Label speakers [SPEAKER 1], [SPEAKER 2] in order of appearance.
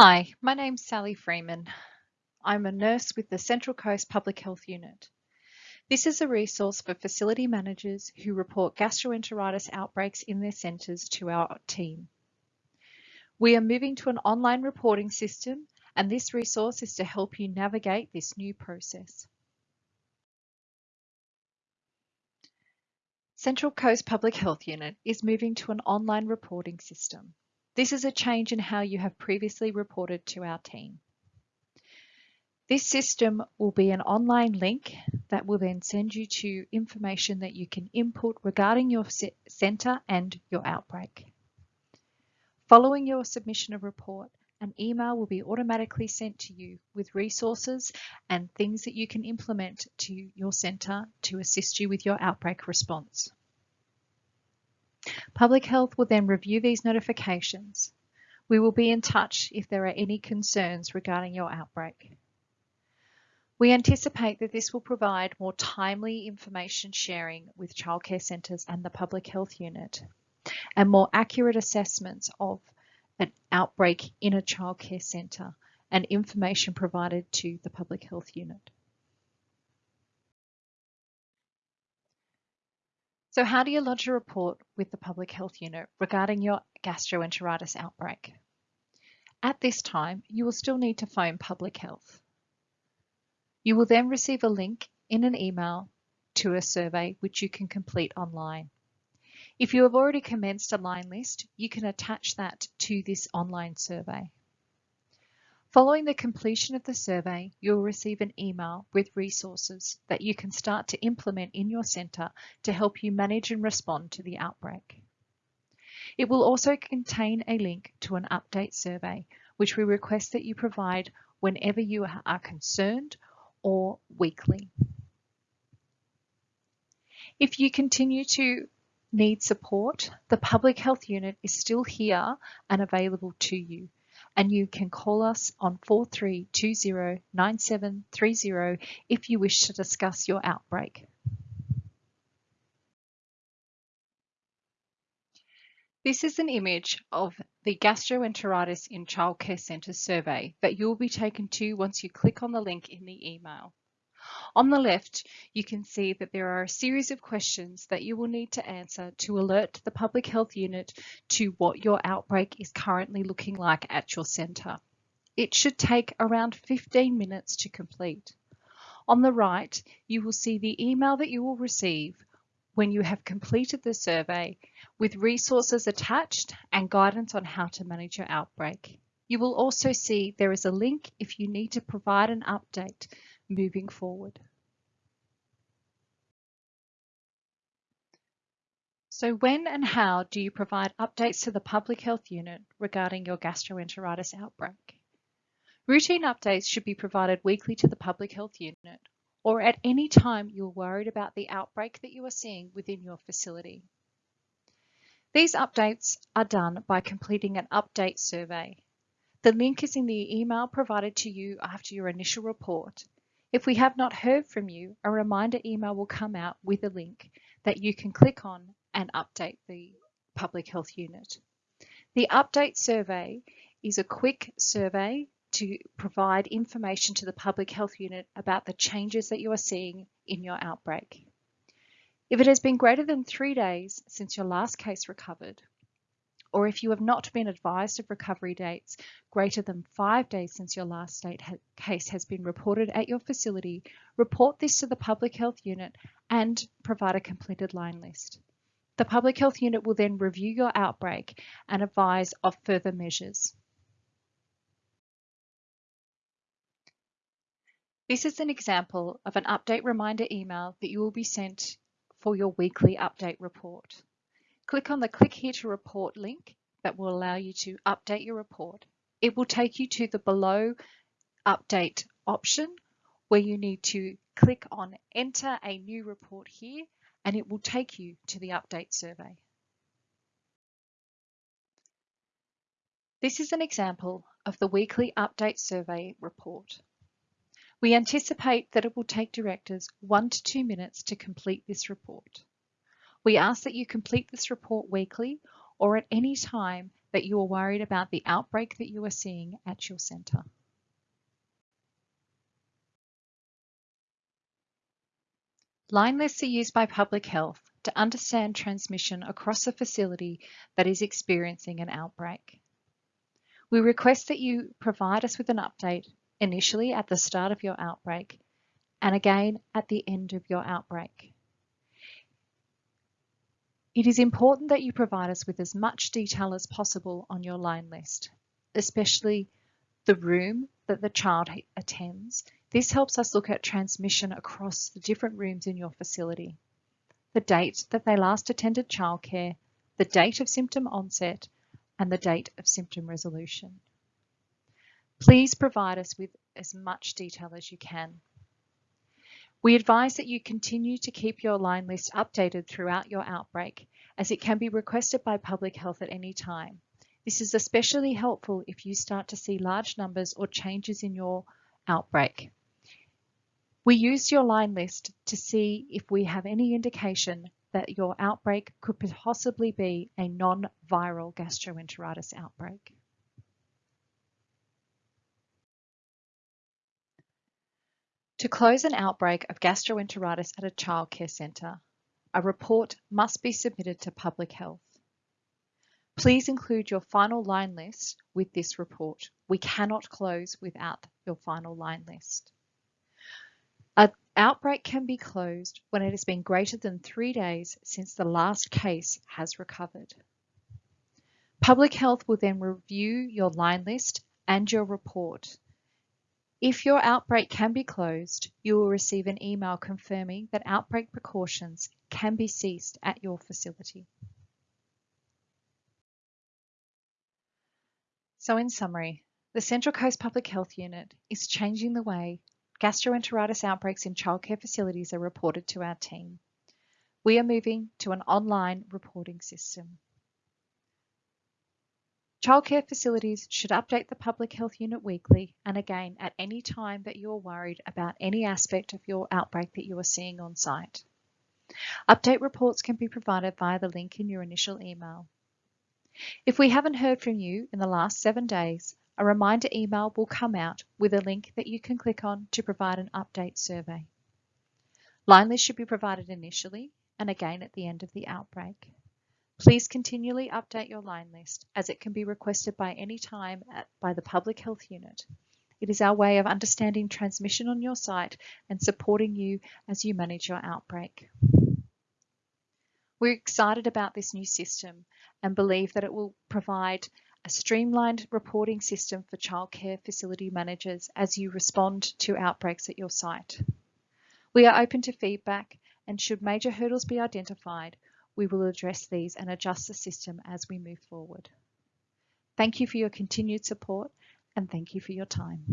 [SPEAKER 1] Hi, my name's Sally Freeman. I'm a nurse with the Central Coast Public Health Unit. This is a resource for facility managers who report gastroenteritis outbreaks in their centres to our team. We are moving to an online reporting system and this resource is to help you navigate this new process. Central Coast Public Health Unit is moving to an online reporting system. This is a change in how you have previously reported to our team. This system will be an online link that will then send you to information that you can input regarding your centre and your outbreak. Following your submission of report, an email will be automatically sent to you with resources and things that you can implement to your centre to assist you with your outbreak response. Public Health will then review these notifications. We will be in touch if there are any concerns regarding your outbreak. We anticipate that this will provide more timely information sharing with childcare centres and the Public Health Unit and more accurate assessments of an outbreak in a childcare centre and information provided to the Public Health Unit. So how do you lodge a report with the Public Health Unit regarding your gastroenteritis outbreak? At this time, you will still need to phone Public Health. You will then receive a link in an email to a survey which you can complete online. If you have already commenced a line list, you can attach that to this online survey. Following the completion of the survey, you'll receive an email with resources that you can start to implement in your centre to help you manage and respond to the outbreak. It will also contain a link to an update survey, which we request that you provide whenever you are concerned or weekly. If you continue to need support, the Public Health Unit is still here and available to you and you can call us on 43209730 if you wish to discuss your outbreak. This is an image of the Gastroenteritis in Childcare Centres survey that you'll be taken to once you click on the link in the email. On the left, you can see that there are a series of questions that you will need to answer to alert the Public Health Unit to what your outbreak is currently looking like at your centre. It should take around 15 minutes to complete. On the right, you will see the email that you will receive when you have completed the survey with resources attached and guidance on how to manage your outbreak. You will also see there is a link if you need to provide an update moving forward. So when and how do you provide updates to the Public Health Unit regarding your gastroenteritis outbreak? Routine updates should be provided weekly to the Public Health Unit or at any time you're worried about the outbreak that you are seeing within your facility. These updates are done by completing an update survey. The link is in the email provided to you after your initial report if we have not heard from you, a reminder email will come out with a link that you can click on and update the public health unit. The update survey is a quick survey to provide information to the public health unit about the changes that you are seeing in your outbreak. If it has been greater than three days since your last case recovered, or if you have not been advised of recovery dates greater than five days since your last ha case has been reported at your facility, report this to the Public Health Unit and provide a completed line list. The Public Health Unit will then review your outbreak and advise of further measures. This is an example of an update reminder email that you will be sent for your weekly update report. Click on the Click here to report link that will allow you to update your report. It will take you to the below update option where you need to click on enter a new report here and it will take you to the update survey. This is an example of the weekly update survey report. We anticipate that it will take directors one to two minutes to complete this report. We ask that you complete this report weekly or at any time that you are worried about the outbreak that you are seeing at your centre. Line lists are used by public health to understand transmission across a facility that is experiencing an outbreak. We request that you provide us with an update initially at the start of your outbreak and again at the end of your outbreak. It is important that you provide us with as much detail as possible on your line list, especially the room that the child attends. This helps us look at transmission across the different rooms in your facility. The date that they last attended childcare, the date of symptom onset, and the date of symptom resolution. Please provide us with as much detail as you can. We advise that you continue to keep your line list updated throughout your outbreak, as it can be requested by public health at any time. This is especially helpful if you start to see large numbers or changes in your outbreak. We use your line list to see if we have any indication that your outbreak could possibly be a non-viral gastroenteritis outbreak. To close an outbreak of gastroenteritis at a childcare centre, a report must be submitted to Public Health. Please include your final line list with this report. We cannot close without your final line list. An outbreak can be closed when it has been greater than three days since the last case has recovered. Public Health will then review your line list and your report if your outbreak can be closed, you will receive an email confirming that outbreak precautions can be ceased at your facility. So in summary, the Central Coast Public Health Unit is changing the way gastroenteritis outbreaks in childcare facilities are reported to our team. We are moving to an online reporting system. Childcare facilities should update the Public Health Unit weekly and again at any time that you are worried about any aspect of your outbreak that you are seeing on site. Update reports can be provided via the link in your initial email. If we haven't heard from you in the last seven days, a reminder email will come out with a link that you can click on to provide an update survey. Line list should be provided initially and again at the end of the outbreak. Please continually update your line list as it can be requested by any time at, by the Public Health Unit. It is our way of understanding transmission on your site and supporting you as you manage your outbreak. We're excited about this new system and believe that it will provide a streamlined reporting system for childcare facility managers as you respond to outbreaks at your site. We are open to feedback and should major hurdles be identified, we will address these and adjust the system as we move forward. Thank you for your continued support and thank you for your time.